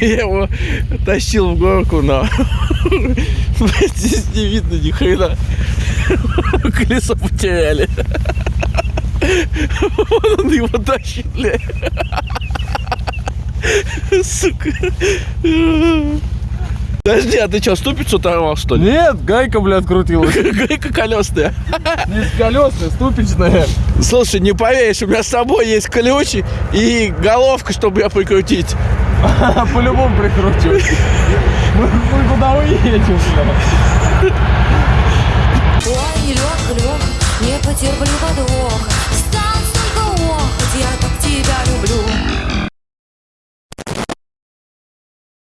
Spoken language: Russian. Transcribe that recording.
Я его тащил в горку, но здесь не видно ни хрена. Колесо потеряли. Он его тащит, блядь. Сука. Подожди, а ты что, ступицу оторвал, что ли? Нет, гайка, блядь, крутилась. Гайка колесная. Не колесная, ступичная. Слушай, не поверишь, у меня с собой есть ключ и головка, чтобы я прикрутить. По-любому прикручу. Мы, куда уедем, блядь? Ой, лег, лег, не потерплю подвоха